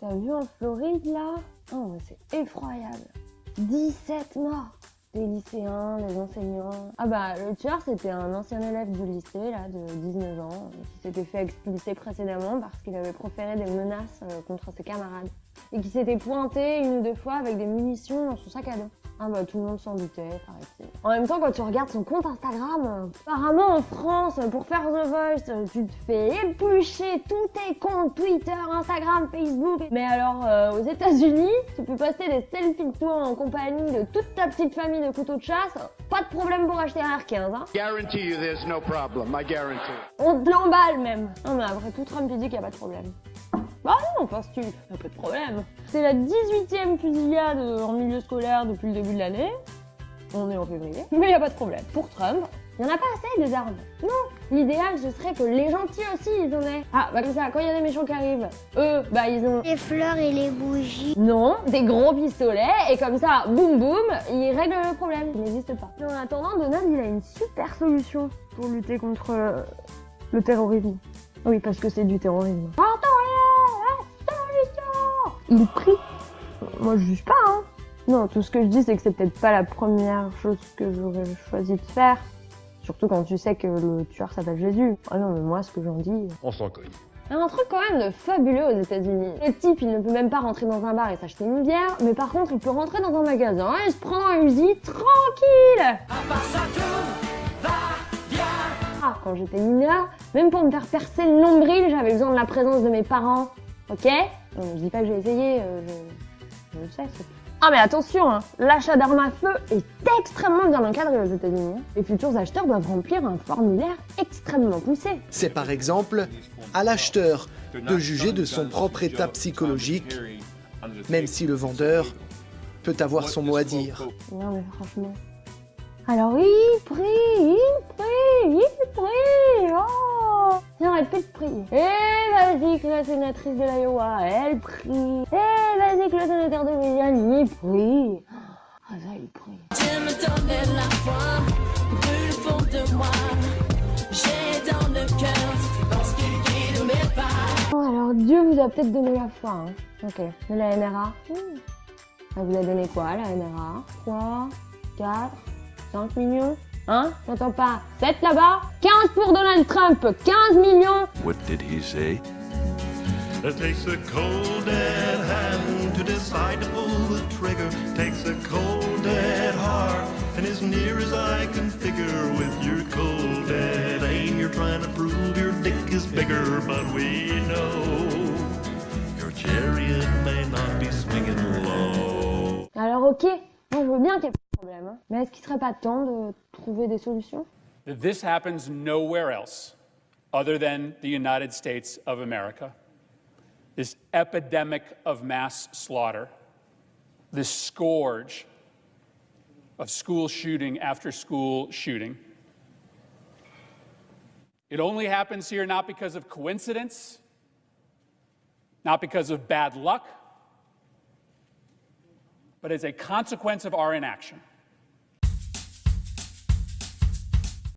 T'as vu en Floride là? Oh, c'est effroyable. 17 morts des lycéens, des enseignants. Ah bah le tueur c'était un ancien élève du lycée là de 19 ans qui s'était fait expulser précédemment parce qu'il avait proféré des menaces euh, contre ses camarades et qui s'était pointé une ou deux fois avec des munitions dans son sac à dos. Ah bah tout le monde s'en doutait, paraît-il. En même temps, quand tu regardes son compte Instagram, apparemment en France, pour faire The Voice, tu te fais éplucher tous tes comptes Twitter, Instagram, Facebook. Mais alors, euh, aux États-Unis, tu peux poster des selfies de toi en compagnie de toute ta petite famille de couteaux de chasse. Pas de problème pour acheter un R15, hein. Guarantee you there's no problem, I guarantee. On te l'emballe même. Non mais après tout, Trump il dit qu'il n'y a pas de problème. Bah non, penses-tu Y'a pas de problème. C'est la 18ème fusillade en milieu scolaire depuis le début de l'année. On est en février. Mais y a pas de problème. Pour Trump, il n'y en a pas assez des armes. Non, l'idéal ce serait que les gentils aussi ils en aient. Ah, bah comme ça, quand il y a des méchants qui arrivent, eux, bah ils ont... Les fleurs et les bougies. Non, des gros pistolets, et comme ça, boum boum, ils règlent le problème. Il n'existe pas. Mais en attendant, Donald, il a une super solution pour lutter contre euh, le terrorisme. Oui, parce que c'est du terrorisme. Il prie. Moi, je juge pas, hein. Non, tout ce que je dis, c'est que c'est peut-être pas la première chose que j'aurais choisi de faire. Surtout quand tu sais que le tueur s'appelle Jésus. Ah non, mais moi, ce que j'en dis... On s'en cogne. Il y a un truc quand même de fabuleux aux États-Unis. Le type, il ne peut même pas rentrer dans un bar et s'acheter une bière, mais par contre, il peut rentrer dans un magasin et se prendre un Uzi tranquille. Ah, quand j'étais mineure, même pour me faire percer le nombril, j'avais besoin de la présence de mes parents. Ok? Je dis pas que j'ai essayé, euh, je... je le sais. Ah mais attention, hein, l'achat d'armes à feu est extrêmement bien encadré aux États-Unis. Les futurs acheteurs doivent remplir un formulaire extrêmement poussé. C'est par exemple à l'acheteur de juger de son propre état psychologique, même si le vendeur peut avoir son mot à dire. Non mais franchement. Alors il prie, il prie, plus de prier. Et vas-y que la sénatrice de l'Iowa, elle prie. Et vas-y que le sénateur de Louisiane, il prie. Ah ça, il prie. Dieu me donnait la foi, brûle fond de moi. J'ai dans le cœur parce qu'il guide mes pas. Oh, alors Dieu vous a peut-être donné la foi. Hein. Ok. Mais la NRA hmm. Elle vous a donné quoi la NRA 3, 4, 5 millions? Hein J'entends pas. 7 là-bas 15 pour Donald Trump 15 millions What did he say? It takes a cold dead hand to decide to pull the trigger. Takes a cold dead heart, and as near as I can figure, with your cold dead aim, you're trying to prove your dick is bigger. But we know your chariot may not be swinging low. Alors ok, moi je veux bien qu'il problème. Mais est-ce qu'il serait pas temps de trouver des solutions this happens nowhere else other than the United States of America. This epidemic of mass slaughter, this scourge of school shooting after school shooting. It only happens here not because of coincidence, not because of bad luck, but as a consequence of our inaction.